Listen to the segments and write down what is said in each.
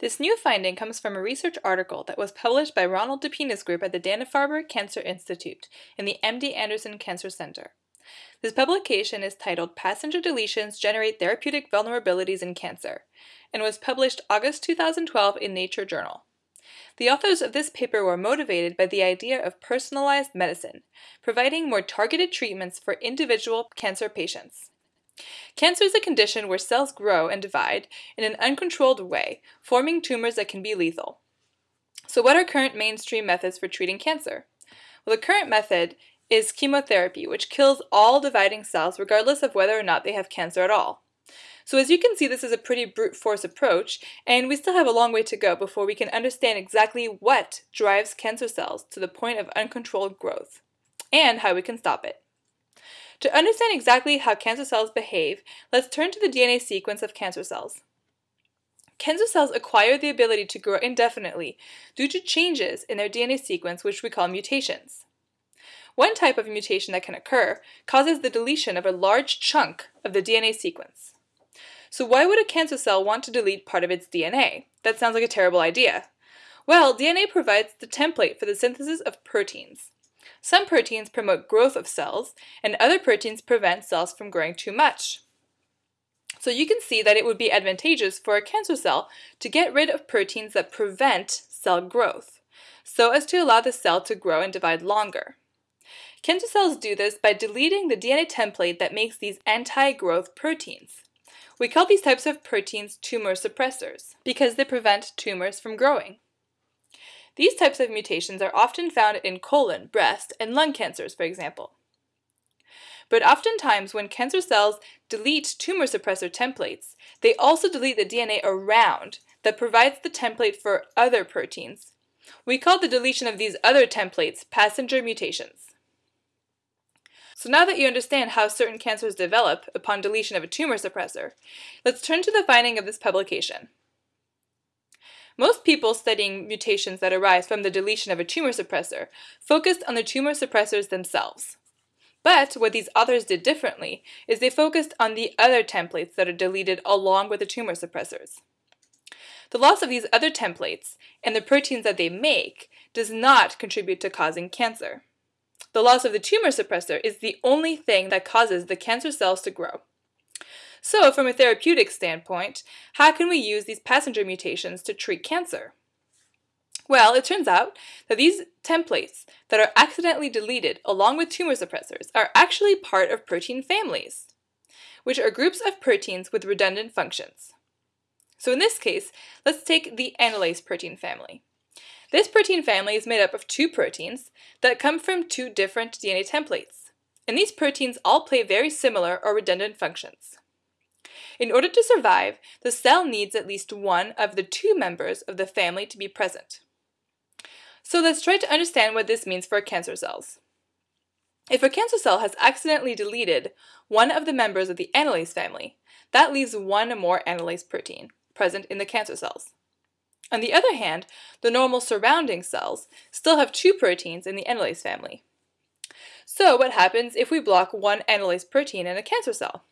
This new finding comes from a research article that was published by Ronald DePinho's group at the Dana-Farber Cancer Institute in the MD Anderson Cancer Center. This publication is titled Passenger Deletions Generate Therapeutic Vulnerabilities in Cancer and was published August 2012 in Nature Journal. The authors of this paper were motivated by the idea of personalized medicine, providing more targeted treatments for individual cancer patients. Cancer is a condition where cells grow and divide in an uncontrolled way, forming tumors that can be lethal. So what are current mainstream methods for treating cancer? Well, the current method is chemotherapy, which kills all dividing cells regardless of whether or not they have cancer at all. So as you can see, this is a pretty brute force approach, and we still have a long way to go before we can understand exactly what drives cancer cells to the point of uncontrolled growth, and how we can stop it. To understand exactly how cancer cells behave, let's turn to the DNA sequence of cancer cells. Cancer cells acquire the ability to grow indefinitely due to changes in their DNA sequence which we call mutations. One type of mutation that can occur causes the deletion of a large chunk of the DNA sequence. So why would a cancer cell want to delete part of its DNA? That sounds like a terrible idea. Well, DNA provides the template for the synthesis of proteins. Some proteins promote growth of cells, and other proteins prevent cells from growing too much. So you can see that it would be advantageous for a cancer cell to get rid of proteins that prevent cell growth, so as to allow the cell to grow and divide longer. Cancer cells do this by deleting the DNA template that makes these anti-growth proteins. We call these types of proteins tumor suppressors because they prevent tumors from growing. These types of mutations are often found in colon, breast, and lung cancers, for example. But oftentimes, when cancer cells delete tumor suppressor templates, they also delete the DNA around that provides the template for other proteins. We call the deletion of these other templates passenger mutations. So now that you understand how certain cancers develop upon deletion of a tumor suppressor, let's turn to the finding of this publication. Most people studying mutations that arise from the deletion of a tumor suppressor focused on the tumor suppressors themselves. But what these authors did differently is they focused on the other templates that are deleted along with the tumor suppressors. The loss of these other templates and the proteins that they make does not contribute to causing cancer. The loss of the tumor suppressor is the only thing that causes the cancer cells to grow. So, from a therapeutic standpoint, how can we use these passenger mutations to treat cancer? Well, it turns out that these templates that are accidentally deleted along with tumor suppressors are actually part of protein families, which are groups of proteins with redundant functions. So in this case, let's take the enolase protein family. This protein family is made up of two proteins that come from two different DNA templates, and these proteins all play very similar or redundant functions. In order to survive, the cell needs at least one of the two members of the family to be present. So let's try to understand what this means for cancer cells. If a cancer cell has accidentally deleted one of the members of the enolase family, that leaves one more enolase protein present in the cancer cells. On the other hand, the normal surrounding cells still have two proteins in the enolase family. So what happens if we block one enolase protein in a cancer cell?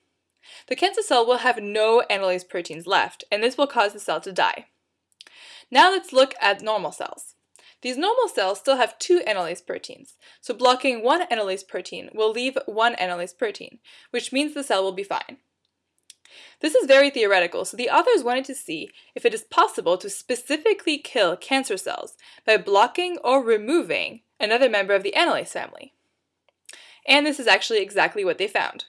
The cancer cell will have no enolase proteins left, and this will cause the cell to die. Now let's look at normal cells. These normal cells still have two enolase proteins, so blocking one enolase protein will leave one enolase protein, which means the cell will be fine. This is very theoretical, so the authors wanted to see if it is possible to specifically kill cancer cells by blocking or removing another member of the enolase family. And this is actually exactly what they found.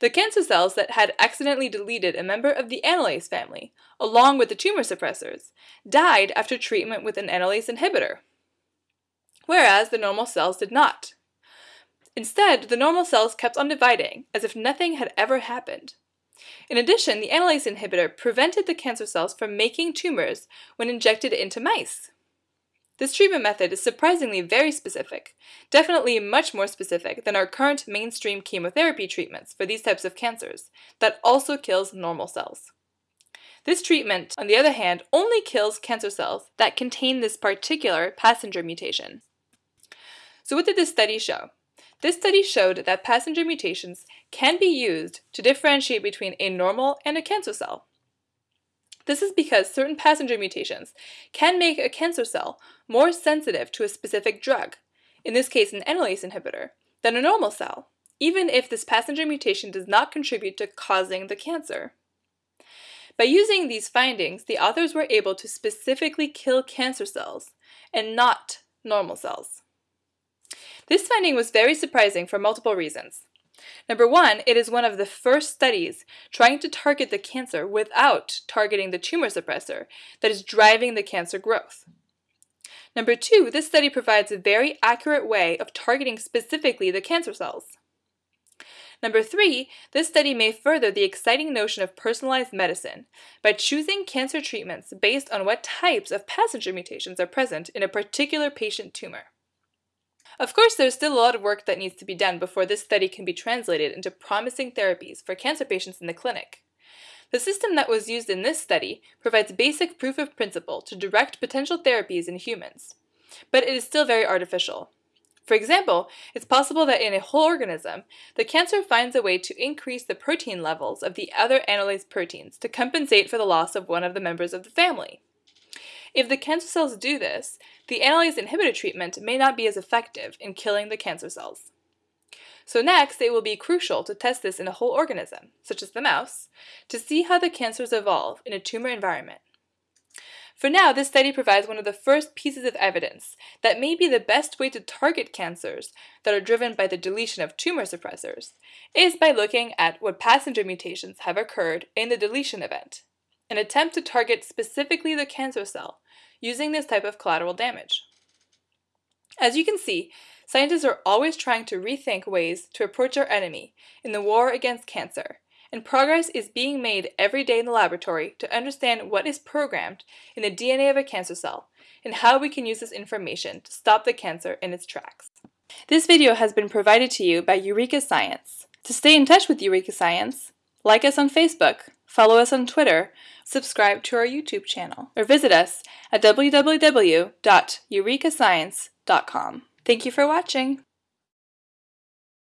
The cancer cells that had accidentally deleted a member of the enolase family, along with the tumor suppressors, died after treatment with an enolase inhibitor, whereas the normal cells did not. Instead, the normal cells kept on dividing, as if nothing had ever happened. In addition, the enolase inhibitor prevented the cancer cells from making tumors when injected into mice. This treatment method is surprisingly very specific, definitely much more specific than our current mainstream chemotherapy treatments for these types of cancers, that also kills normal cells. This treatment, on the other hand, only kills cancer cells that contain this particular passenger mutation. So what did this study show? This study showed that passenger mutations can be used to differentiate between a normal and a cancer cell. This is because certain passenger mutations can make a cancer cell more sensitive to a specific drug, in this case an enolase inhibitor, than a normal cell, even if this passenger mutation does not contribute to causing the cancer. By using these findings, the authors were able to specifically kill cancer cells and not normal cells. This finding was very surprising for multiple reasons. Number one, it is one of the first studies trying to target the cancer without targeting the tumor suppressor that is driving the cancer growth. Number two, this study provides a very accurate way of targeting specifically the cancer cells. Number three, this study may further the exciting notion of personalized medicine by choosing cancer treatments based on what types of passenger mutations are present in a particular patient tumor. Of course, there's still a lot of work that needs to be done before this study can be translated into promising therapies for cancer patients in the clinic. The system that was used in this study provides basic proof of principle to direct potential therapies in humans, but it is still very artificial. For example, it's possible that in a whole organism, the cancer finds a way to increase the protein levels of the other enolase proteins to compensate for the loss of one of the members of the family. If the cancer cells do this, the enolase inhibitor treatment may not be as effective in killing the cancer cells. So next, it will be crucial to test this in a whole organism, such as the mouse, to see how the cancers evolve in a tumor environment. For now, this study provides one of the first pieces of evidence that may be the best way to target cancers that are driven by the deletion of tumor suppressors is by looking at what passenger mutations have occurred in the deletion event, an attempt to target specifically the cancer cell using this type of collateral damage. As you can see, scientists are always trying to rethink ways to approach our enemy in the war against cancer and progress is being made every day in the laboratory to understand what is programmed in the DNA of a cancer cell and how we can use this information to stop the cancer in its tracks. This video has been provided to you by Eureka Science. To stay in touch with Eureka Science, like us on Facebook, follow us on Twitter, subscribe to our YouTube channel, or visit us at www.eurekascience.com. Thank you for watching!